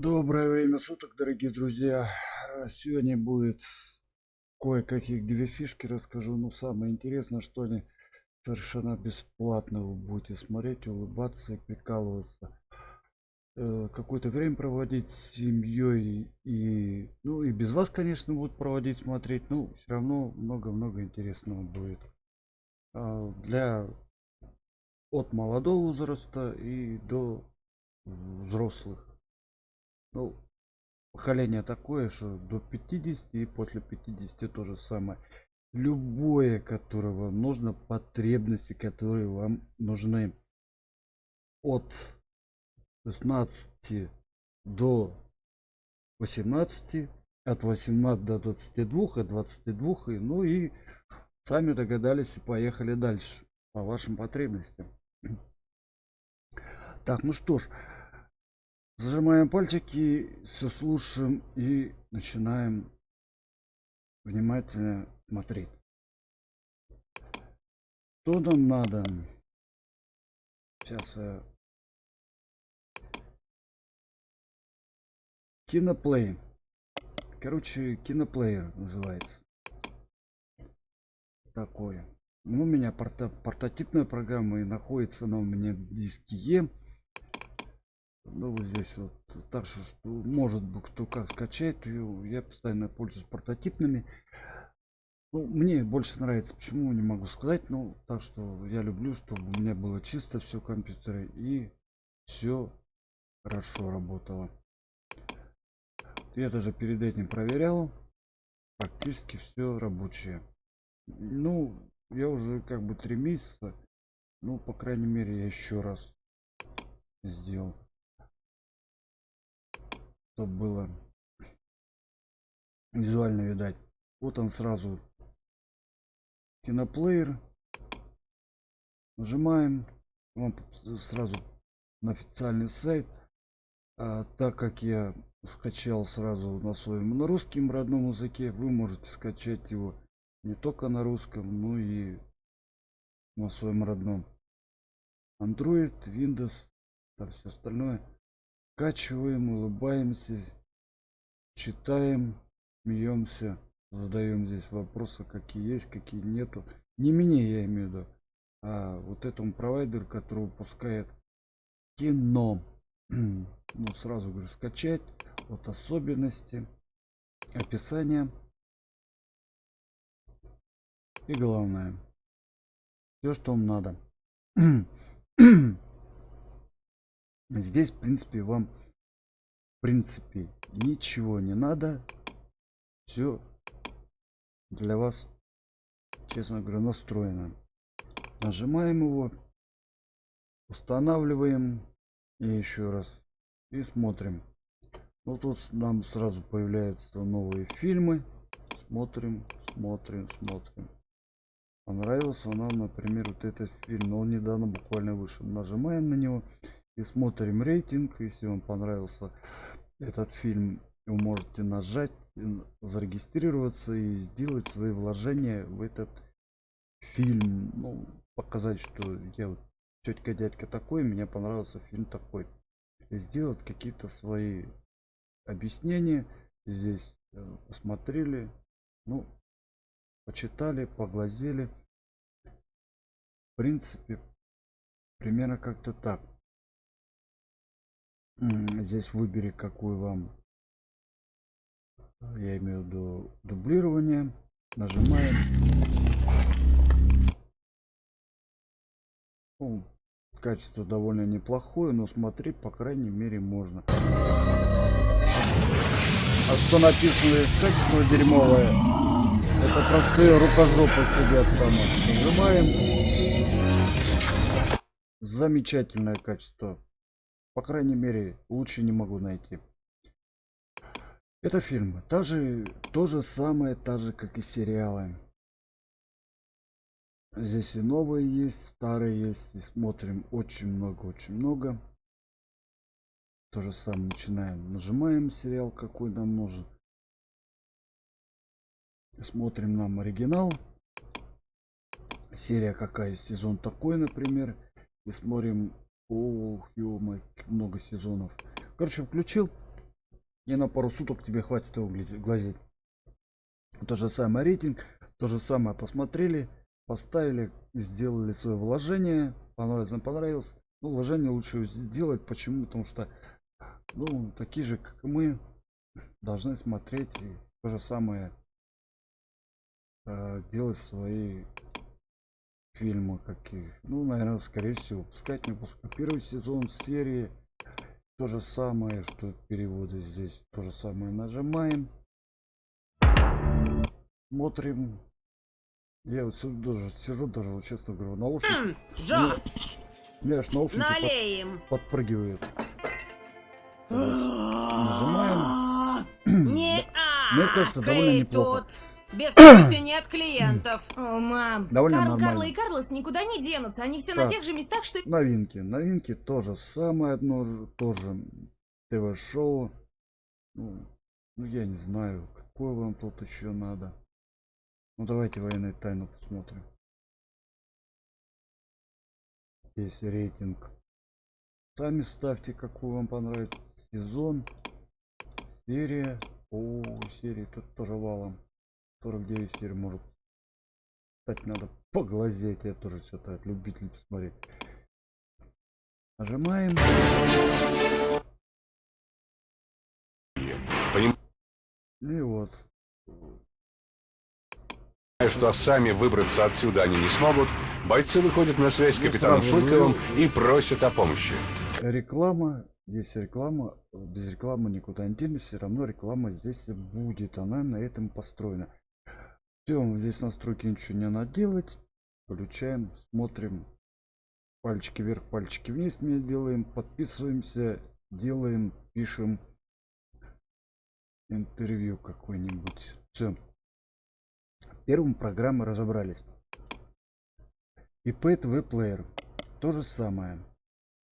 Доброе время суток, дорогие друзья. Э, Сегодня будет кое-каких две фишки расскажу. Ну, самое интересное, что они совершенно бесплатно вы будете смотреть, улыбаться и прикалываться. Э, Какое-то время проводить с семьей и, ну, и без вас, конечно, будут проводить, смотреть. Ну, все равно много-много интересного будет. А, Для от молодого возраста и до взрослых. Ну, поколение такое, что до 50 и после 50 то же самое. Любое, которое вам нужно, потребности, которые вам нужны от 16 до 18, от 18 до 22, от 22, и, ну и сами догадались и поехали дальше по вашим потребностям. Так, ну что ж, Зажимаем пальчики, все слушаем и начинаем внимательно смотреть. Что нам надо? Сейчас я... Киноплей. Короче, киноплеер называется. Такое. Ну, у меня порта портативная программа и находится она у меня диске Е ну вот здесь вот так что, что может быть кто как скачать ее я постоянно пользуюсь портативными ну, мне больше нравится почему не могу сказать ну так что я люблю чтобы у меня было чисто все компьютеры и все хорошо работало. Я даже перед этим проверял практически все рабочее. Ну я уже как бы три месяца ну по крайней мере я еще раз сделал чтобы было визуально видать. Вот он сразу. Киноплеер. Нажимаем. Вам сразу на официальный сайт. А, так как я скачал сразу на своем на русском родном языке вы можете скачать его не только на русском но и на своем родном. Android windows там все остальное скачиваем, улыбаемся, читаем, смеемся, задаем здесь вопросы, какие есть, какие нету. Не мне, я имею в виду, а вот этому провайдеру, который выпускает кино. ну, сразу говорю, скачать, вот особенности, описание. И главное, все, что вам надо. Здесь, в принципе, вам, в принципе, ничего не надо. Все для вас, честно говоря, настроено. Нажимаем его, устанавливаем и еще раз и смотрим. Вот тут нам сразу появляются новые фильмы. Смотрим, смотрим, смотрим. Понравился нам, например, вот этот фильм. Он недавно буквально вышел. Нажимаем на него и смотрим рейтинг. Если вам понравился этот фильм, вы можете нажать, зарегистрироваться и сделать свои вложения в этот фильм. Ну, показать, что я вот тетка дядька такой, мне понравился фильм такой. И сделать какие-то свои объяснения. Здесь э, посмотрели, ну, почитали, поглазели. В принципе, примерно как-то так. Здесь выбери, какую вам, я имею в виду дублирование. Нажимаем. Ну, качество довольно неплохое, но смотреть, по крайней мере, можно. А что написано качество дерьмовое? Это простые рукожопы сидят там. Нажимаем. Замечательное качество. По крайней мере, лучше не могу найти. Это фильм. Та же, то же самое, та же, как и сериалы. Здесь и новые есть, старые есть. И смотрим очень много, очень много. То же самое начинаем. Нажимаем сериал, какой нам нужен. Смотрим нам оригинал. Серия какая, сезон такой, например. И смотрим Ох, ё много сезонов. Короче, включил. И на пару суток тебе хватит его глазеть. То же самое рейтинг, то же самое посмотрели, поставили, сделали свое вложение, понравилось, не понравилось. Ну, вложение лучше сделать, почему? Потому что, ну, такие же, как мы, должны смотреть и то же самое э, делать свои фильмы какие. Ну, наверное, скорее всего, пускать не пускать. Первый сезон серии то же самое, что переводы здесь. То же самое нажимаем. Смотрим. Я вот сижу даже, сижу даже, вот честно говорю, наушники. Джо, аж наушники под- налей им. подпрыгивают. Нажимаем. Не а, Мне кажется, довольно неплохо. тут. Без кофе нет клиентов. О, мам, Довольно Карл, нормально. Карла и Карлос никуда не денутся. Они все Так. на тех же местах, что... и- Новинки. Новинки тоже самое одно же, тоже ТВ-шоу. Ну, ну, я не знаю, какое вам тут еще надо. Ну давайте военную тайну посмотрим. Здесь рейтинг. Сами ставьте, какой вам понравится. Сезон, серия. О, серии тут тоже валом. 49 серий может. Кстати, надо поглазеть. Я тоже что-то от любителей посмотреть. Нажимаем. И вот. что сами выбраться отсюда они не смогут, бойцы выходят на связь с капитаном вы- и просят о помощи. Реклама. Здесь реклама. Без рекламы никуда не денешься. Все равно реклама здесь будет. Она на этом построена. Все, здесь настройки ничего не надо делать. Включаем, смотрим. Пальчики вверх, пальчики вниз мы делаем. Подписываемся, делаем, пишем интервью какой-нибудь. Все. Первым программы разобрались. IP TV Player. То же самое.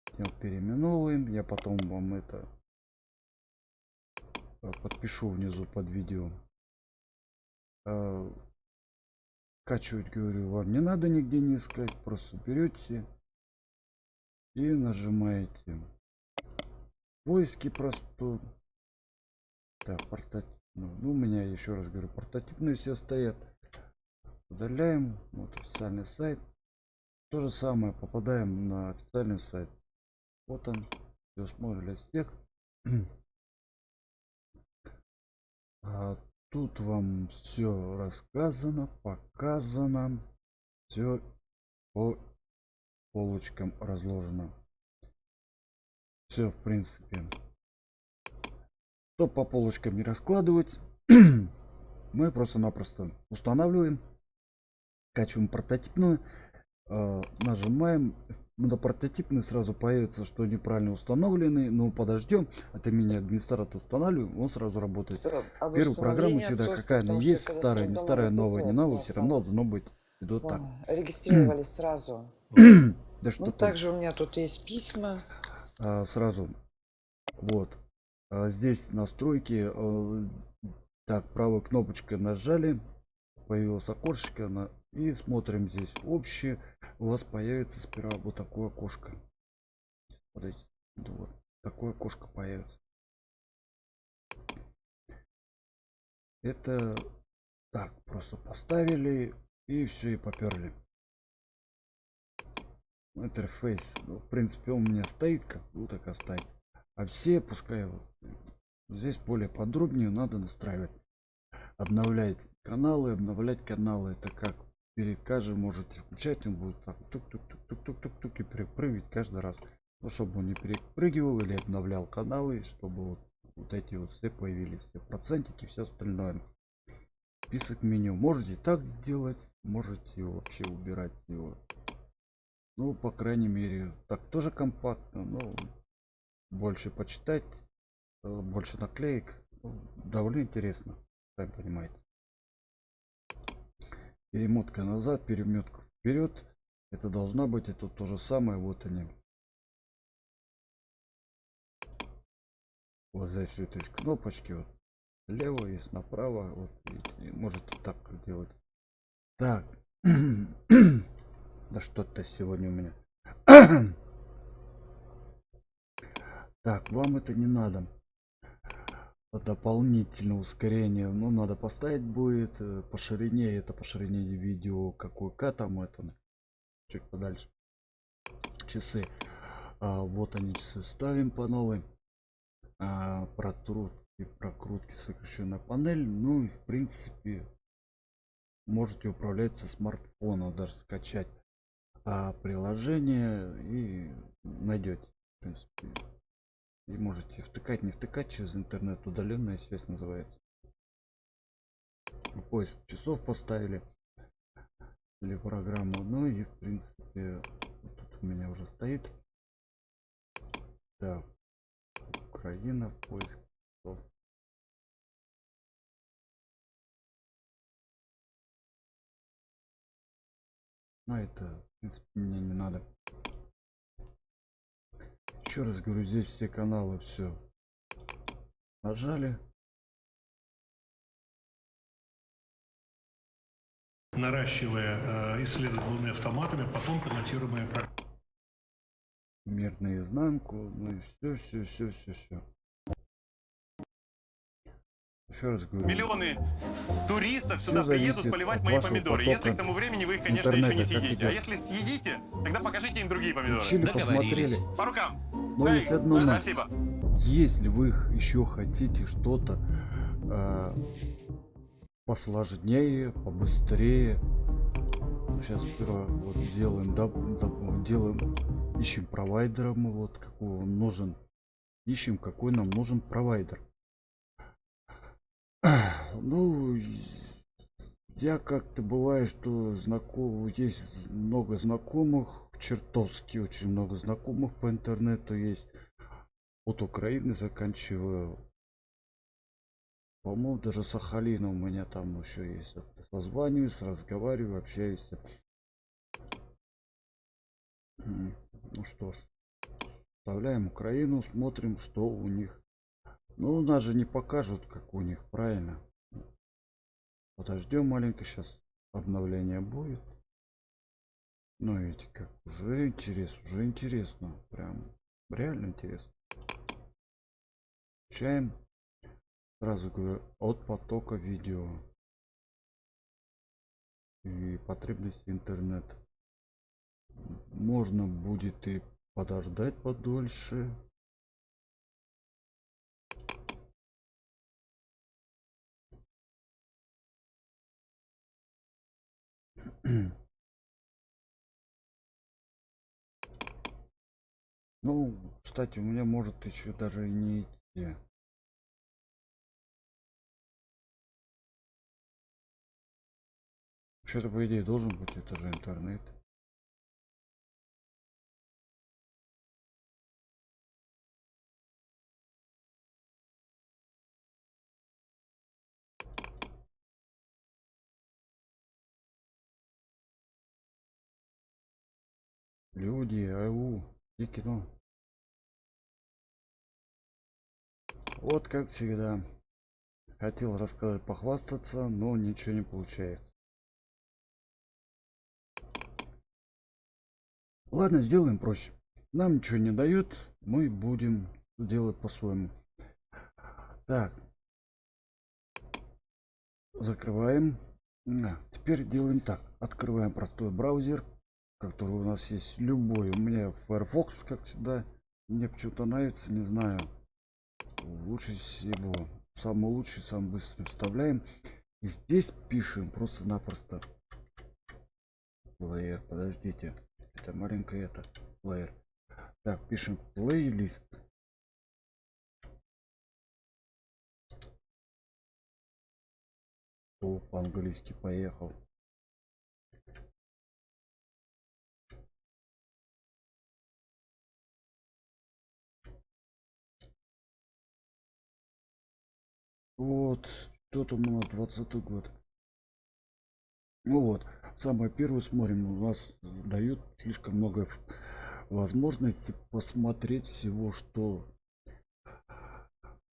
Всё переименовываем. Я потом вам это подпишу внизу под видео. Э, Скачивать, говорю, вам не надо нигде не искать. Просто берете и нажимаете. Поиски просто. Так, портативно. Ну, у меня еще раз говорю, портативные все стоят. Удаляем. Вот официальный сайт. То же самое попадаем на официальный сайт. Вот он. Все смотрим всех. А тут вам все рассказано, показано. Все по полочкам разложено. Все, в принципе. Чтобы по полочкам не раскладывать, мы просто-напросто устанавливаем, скачиваем прототипную, э, нажимаем на прототипный сразу появится, что неправильно установленный, но подождем, это меня администратор устанавливаем, он сразу работает. Всё, об Первую программу всегда какая она есть, старая, не старая, новая, не новая, все равно должно быть идет так. ой, Регистрировались сразу. Да что Ну, ты. также у меня тут есть письма. А, сразу вот А, здесь настройки э, так правой кнопочкой нажали появилось окошечко на и смотрим здесь общее. У вас появится сперва вот такое окошко. Смотрите, вот такое окошко появится. Это так просто поставили и все и поперли. Интерфейс. Ну, в принципе он у меня стоит как ну так оставить. А все пускай вот здесь более подробнее надо настраивать. Обновлять каналы обновлять каналы. Это как перед каждым можете включать он будет так тук тук тук тук тук тук тук и перепрыгивать каждый раз ну, чтобы он не перепрыгивал или обновлял каналы чтобы вот, вот эти вот все появились все процентики все остальное список меню можете так сделать можете вообще убирать его ну, по крайней мере, так тоже компактно, но больше почитать, э, больше наклеек. Ну, Довольно интересно, сами понимаете. Перемотка назад, перемотка вперед. Это должна быть, это то же самое, вот они. Вот здесь вот есть кнопочки, вот слева есть направо, вот видите, можете так делать. Так. Да что-то сегодня у меня. Так, вам это не надо. Дополнительное ускорение. Ну, надо поставить будет э, по ширине. Это по ширине видео какой К там это. Чуть подальше. Часы. А, вот они часы ставим по новой. А, протрутки, прокрутки, сокращенная панель. Ну и в принципе можете управлять со смартфона, даже скачать а, приложение и найдете. В принципе, и можете втыкать, не втыкать через интернет, удаленная связь называется. Поиск часов поставили или программу. Ну и в принципе вот тут у меня уже стоит. Так, Украина, поиск часов. Ну это, в принципе, мне не надо. Еще раз говорю, здесь все каналы все нажали. наращивая э, исследовательными автоматами, потом пилотируемые. Мир наизнанку, ну и все, все, все, все, все. Еще раз говорю. Миллионы туристов сюда приедут поливать мои помидоры. Если к тому времени вы их, конечно, еще не съедите. А если съедите, тогда покажите им другие помидоры. Включили, Договорились. посмотрели. По рукам. Но есть одно но. Спасибо. Если вы еще хотите что-то э, посложнее, побыстрее, сейчас сперва вот делаем, да, да, делаем, ищем провайдера мы вот какой он нужен, ищем какой нам нужен провайдер. Ну, я как-то бывает, что знаком, есть много знакомых, чертовски очень много знакомых по интернету есть. От Украины заканчиваю. По-моему, даже Сахалина у меня там еще есть. Созваниваюсь, разговариваю, общаюсь. Ну что ж, вставляем Украину, смотрим, что у них. Ну, у нас же не покажут, как у них, правильно? Подождем маленько, сейчас обновление будет. Ну, видите, как уже интересно, уже интересно. Прям реально интересно. Включаем. Сразу говорю, от потока видео. И потребности интернета. Можно будет и подождать подольше. Ну, кстати, у меня может еще даже и не идти. Что-то по идее должен быть, это же интернет. Люди, ау, и кино. Вот как всегда. Хотел рассказать, похвастаться, но ничего не получается. Ладно, сделаем проще. Нам ничего не дают, мы будем делать по-своему. Так. Закрываем. А, теперь делаем так. Открываем простой браузер, который у нас есть любой. У меня Firefox, как всегда. Мне почему-то нравится, не знаю. Лучше всего. Самый лучший, самый быстрый вставляем. И здесь пишем просто-напросто. Плеер, подождите. Это маленькое это. Плеер. Так, пишем плейлист. По-английски поехал. Вот, там у нас 20 год. Ну вот, самое первое смотрим, у нас дают слишком много возможностей посмотреть всего, что...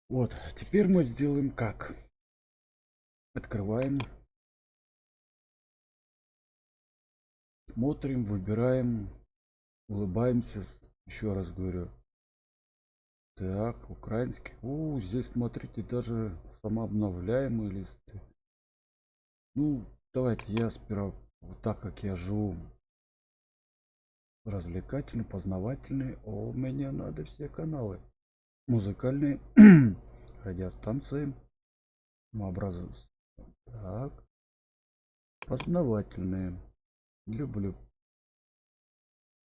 Вот, теперь мы сделаем как? Открываем. Смотрим, выбираем, улыбаемся. Еще раз говорю, Так, украинский. У, здесь смотрите, даже самообновляемые листы. Ну, давайте я сперва, вот так как я живу развлекательный, познавательный, о, мне надо все каналы. Музыкальные, радиостанции, образы. Так, познавательные. Люблю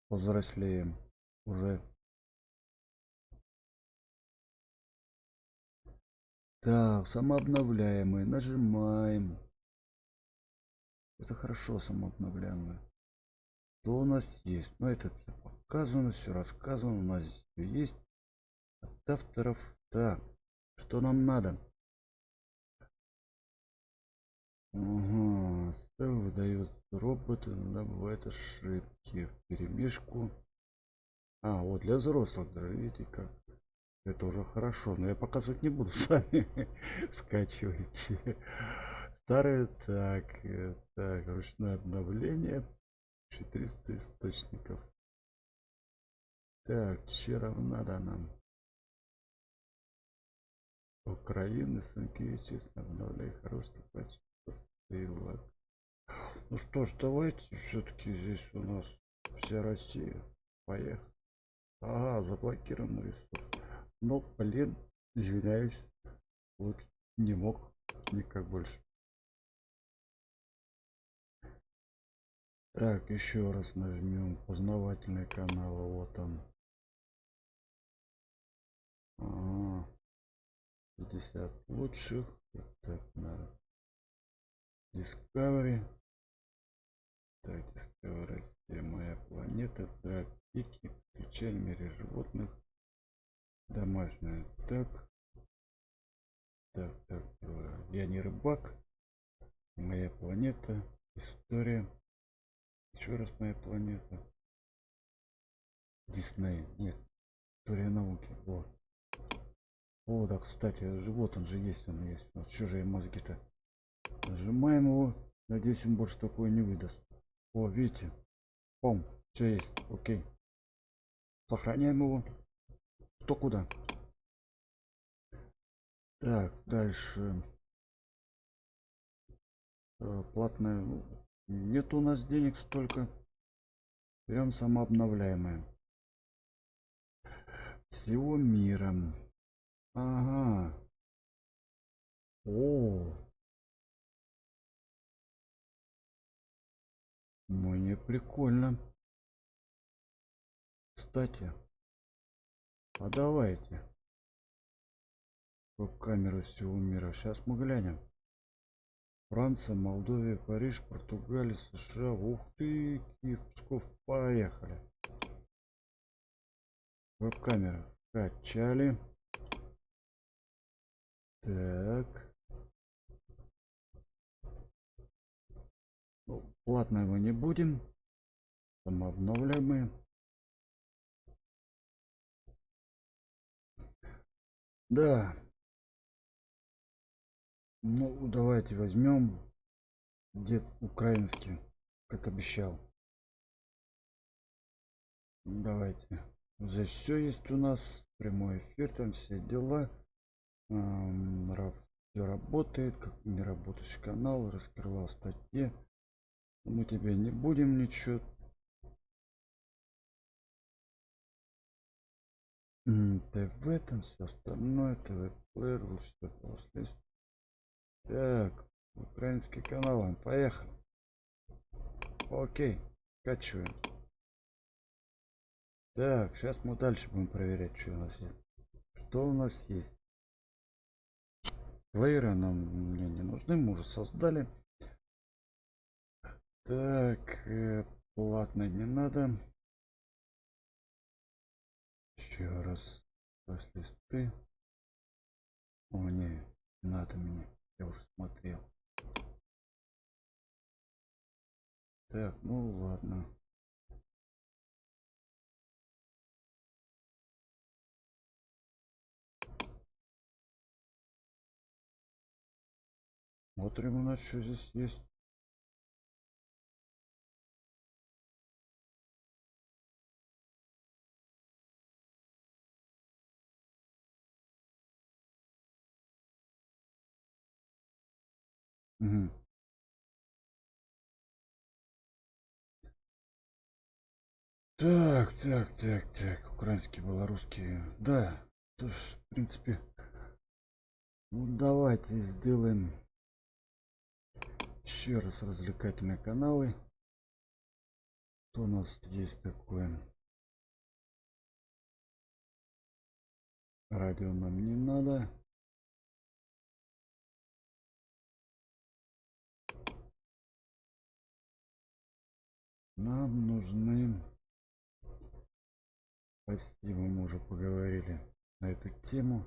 повзрослеем уже. Так, самообновляемые. Нажимаем. Это хорошо самообновляемые. Что у нас есть? Ну, это все показано, все рассказано. У нас все есть. От авторов. Так, что нам надо? Что выдает робот, иногда бывают ошибки в перемешку. А, вот для взрослых даже, видите как. Это уже хорошо, но я показывать не буду, сами скачивайте. Старые, так, так, ручное обновление, 400 источников. Так, чем надо нам? Украины, Санкевичи, обновляй хороший патч, ссылок. Ну что ж, давайте все-таки здесь у нас вся Россия. Поехали. Ага, заблокирован рисунок. Ну, блин, извиняюсь. Вот не мог никак больше. Так, еще раз нажмем познавательный канал. Вот он. Ага. 50 лучших. Так, на Discovery. Так, Discovery моя планета. Так, пики, включай в мире животных. Домашняя. Так. Так, так. Я не рыбак. Моя планета. История. Еще раз моя планета. Дисней. Нет. История науки. Вот. О, да, кстати, живот он же есть, он есть. Вот чужие мозги-то. Нажимаем его. Надеюсь, он больше такое не выдаст. О, видите? Пом, все есть. Окей. Сохраняем его. Кто куда? Так, дальше. Э, Платная. ну, Нет у нас денег столько. Берем самообновляемое. Всего мира. Ага. О. Мне прикольно. Кстати. А давайте. Камеру всего мира. Сейчас мы глянем. Франция, Молдовия, Париж, Португалия, США. Ух ты, Киев, Псков. Поехали. Веб-камера. Скачали. Так. Ну, платного не будем. Самообновляемые. Да. Ну, давайте возьмем дед украинский, как обещал. Давайте. Здесь все есть у нас. Прямой эфир, там все дела. Все работает, как не работающий канал, раскрывал статьи. Мы тебе не будем ничего. ТВ там все остальное, ТВ плеер, все после. Так, украинский канал, поехали. Окей, скачиваем. Так, сейчас мы дальше будем проверять, что у нас есть. Что у нас есть? Плееры нам мне не нужны, мы уже создали. Так, э, платно не надо. Раз. Листы. О, не, надо мне. Я уже смотрел. Так, ну ладно. Смотрим у нас что здесь есть. Мгм. Так, так, так, так. Украинский, белорусский. Да, то ж, в принципе. Ну давайте сделаем еще раз развлекательные каналы. Что у нас есть такое? Радио нам не надо. Нам нужны... Спасибо, мы уже поговорили на эту тему.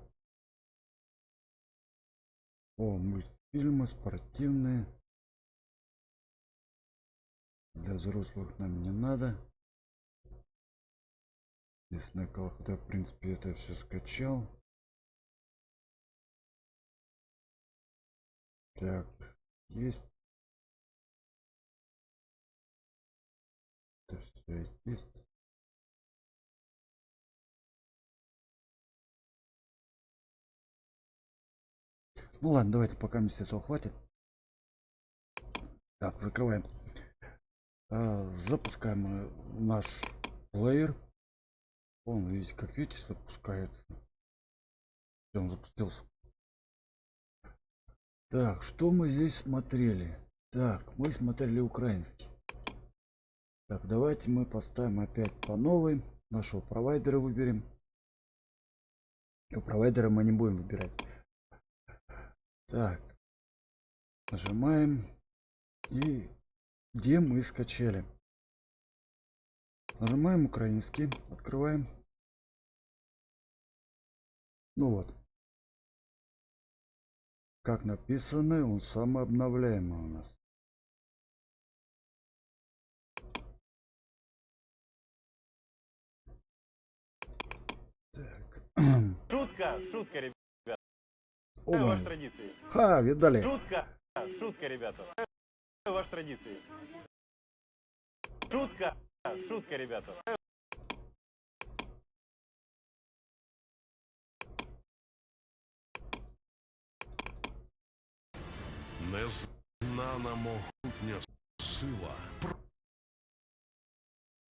О, мультфильмы спортивные. Для взрослых нам не надо. Лесной колокол, я, в принципе, это все скачал. Так, есть. Ну ладно, давайте пока мне этого хватит. Так, закрываем. А, запускаем наш плеер. Он, видите, как видите, запускается. Он запустился. Так, что мы здесь смотрели? Так, мы смотрели украинский. Так, давайте мы поставим опять по новой. Нашего провайдера выберем. У провайдера мы не будем выбирать. Так. Нажимаем. И где мы скачали? Нажимаем украинский. Открываем. Ну вот. Как написано, он самый обновляемый у нас. Так. Шутка, шутка, ребята. О, Ваши традиции. Ха, видали? Шутка, шутка, ребята. Ваши традиции. Шутка, шутка, ребята. Незнана могутня сила.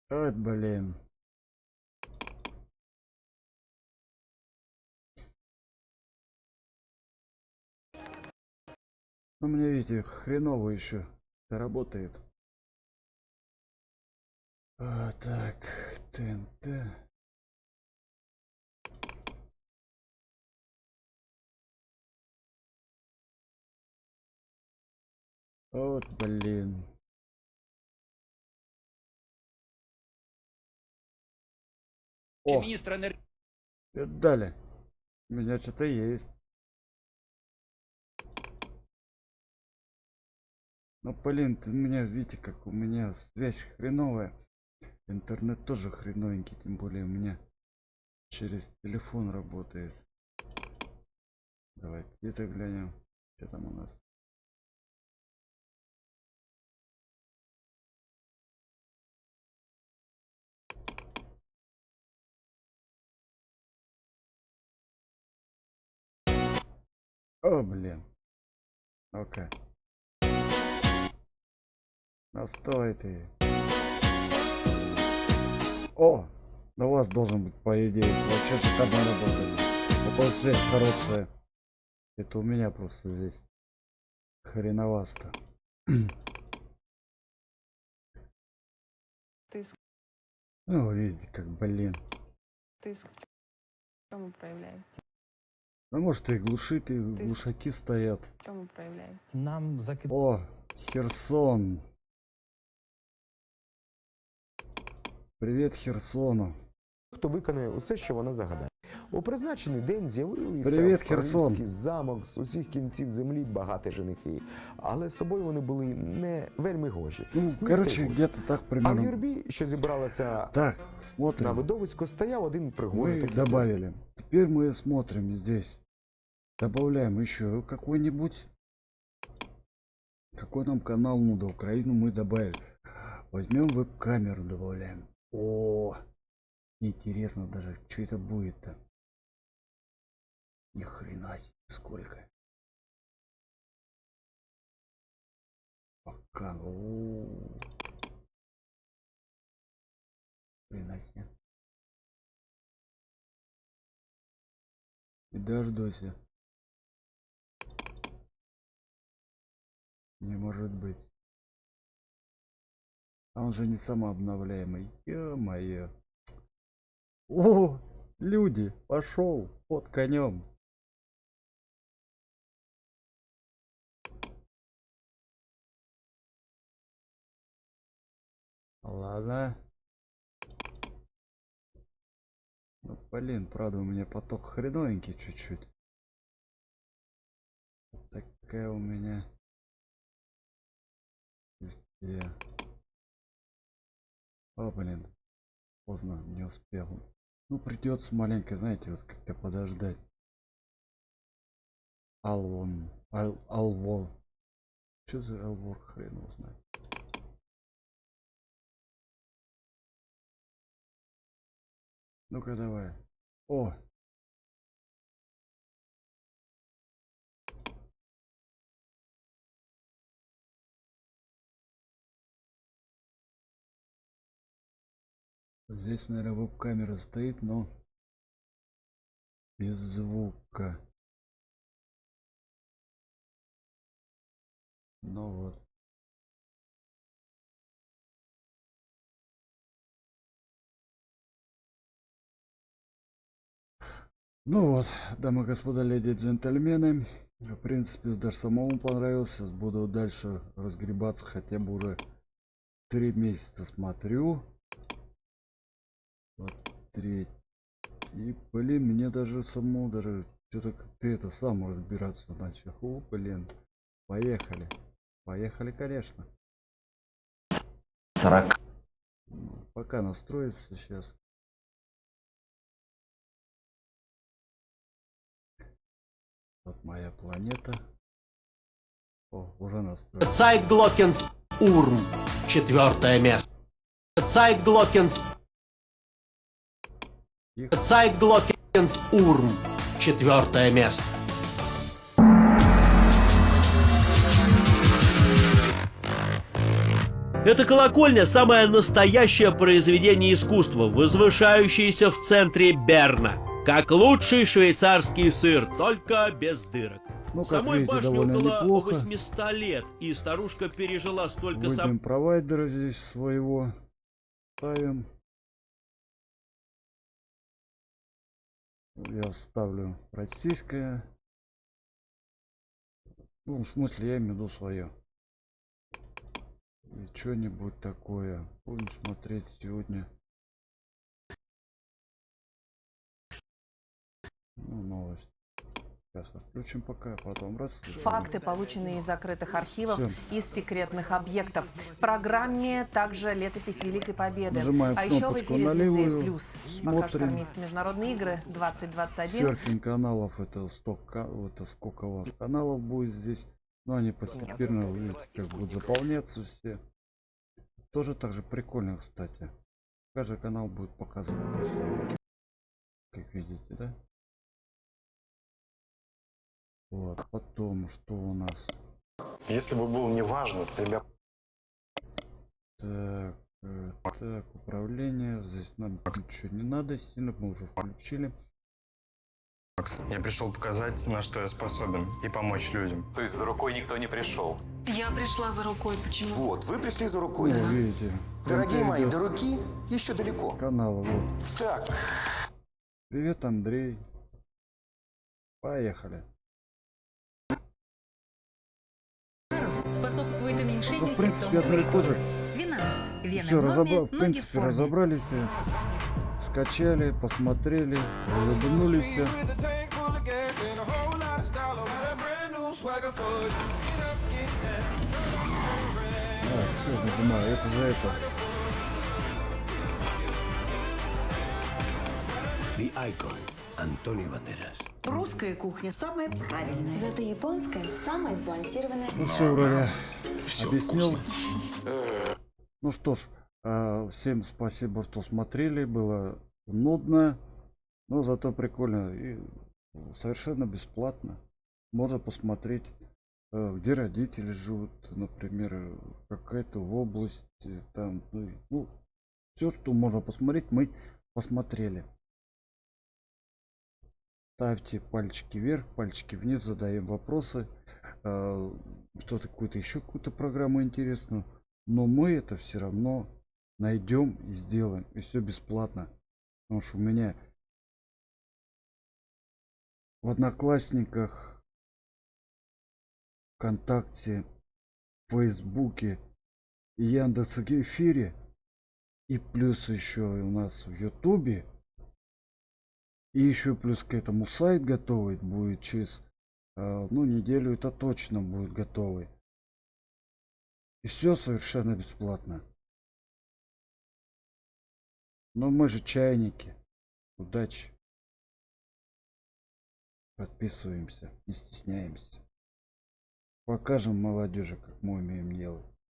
От, блин. У меня, видите, хреново еще работает. А, так, ТНТ. Вот, блин. О, Министр энергии. Дали. У меня что-то есть. Ну, блин, ты меня, видите, как у меня связь хреновая. Интернет тоже хреновенький, тем более у меня через телефон работает. Давайте это глянем. Что там у нас? О, блин. Ну-ка. Настой ты. О! Да у вас должен быть, по идее, вообще шикарно работать. Такая связь хорошая. Это у меня просто здесь хреновасто. Ты, Ну, видите, как, блин. ты чому проявляється? Ну, может, и глушит, и Ты- глушаки стоят. Чому проявляється? Нам закид... О, Херсон. Привет Херсону. Хто виконує усе, що вона загадає. У призначений день з'явилися Привіт, в Херсон. королівський замок з усіх кінців землі багаті женихи, але з собою вони були не вельми гожі. Ну, Сніг короче, та й гуд. где-то так А в примерно. юрбі, що зібралася Так, на смотрим. видовисько, стояв один пригожий Мы такий добавили. Теперь мы смотрим здесь. Добавляем еще какой-нибудь. Какой нам канал надо? Украину мы добавили. Возьмем веб-камеру, добавляем. О, интересно даже, что это будет-то. Ни хрена себе, сколько. вулкан. О. Хрена себе. И дождусь. Не может быть. А он же не самообновляемый. Ё-моё. О, люди, пошел под конем. Ладно. Ну, блин, правда, у меня поток хреновенький чуть-чуть. Такая у меня. Везде. О, блин. Поздно, не успел. Ну, придется маленько, знаете, вот как-то подождать. Алвон. Ал, алвор. Что за алвор, хрен его знает. Ну-ка давай. О! Здесь, наверное, веб-камера стоит, но без звука. Ну вот. Ну вот, дамы и господа, леди и джентльмены. В принципе, даже самому понравился. Буду дальше разгребаться, хотя бы уже три месяца смотрю. Вот третий. И, блин, мне даже самому даже что-то как-то это сам разбираться начал. О, блин. Поехали. Поехали, конечно. 40. Ну, Пока настроится сейчас. Вот моя планета. О, уже настроена. Цайтглокен турм. Четвертое место. Цайтглокен. Цайтглокентурм. Четвертое место. Эта колокольня – самое настоящее произведение искусства, возвышающееся в центре Берна. Как лучший швейцарский сыр, только без дырок. Ну, Самой видите, башне около неплохо. 800 лет, и старушка пережила столько Выберем сам... провайдера здесь своего. Ставим. Я ставлю российское. Ну, в смысле, я имею в виду свое. И что-нибудь такое. Будем смотреть сегодня. Ну, новость. Отключим пока, потом раз. Факты, полученные из закрытых архивов, Всё. из секретных объектов. В программе также летопись Великой Победы. Нажимаем а еще в эфире на «Звезды плюс». Смотрим. армейские международные игры 2021. Серфинг каналов это столько, это сколько у вас каналов будет здесь. Но они постепенно, видите, как будут заполняться все. Тоже так же прикольно, кстати. Каждый канал будет показывать. Как видите, да? Вот, потом, что у нас? Если бы был неважно, ребят, Так, э, так, управление. Здесь нам ничего не надо сильно, мы уже включили. я пришел показать, на что я способен, и помочь людям. То есть за рукой никто не пришел. Я пришла за рукой, почему? Вот, вы пришли за рукой. видите. в Дорогие мои, до руки еще далеко. Канал, вот. Так, Привет, Андрей. Поехали. Способствует Ну, уменьшению в принципе, одно и то же. Винарус. Вена Все, в разобра... норме, в ноги в принципе, форме. разобрались, скачали, посмотрели, улыбнулись. А, все, нажимаю, это за это. The Icon. Antonio Banderas. Русская кухня самая правильная. Зато японская самая сбалансированная. Ну все, вроде объяснил. Ну что ж, а, всем спасибо, что смотрели. Было нудно, но зато прикольно и совершенно бесплатно. Можно посмотреть э, где родители живут, например, э, какая-то область, э, там, ну, ну все, что можно посмотреть, мы посмотрели. Ставьте пальчики вверх, пальчики вниз, задаем вопросы. э, Что-то какую-то еще какую-то программу интересную. Но мы это все равно найдем и сделаем. И все бесплатно. Потому что у меня в Одноклассниках, ВКонтакте, Фейсбуке и Яндекс эфире. И плюс еще у нас в Ютубе. И еще плюс к этому сайт готовый будет через э, ну неделю это точно будет готовый. И все совершенно бесплатно. Но мы же чайники. Удачи. Подписываемся, не стесняемся. Покажем молодежи, как мы умеем делать.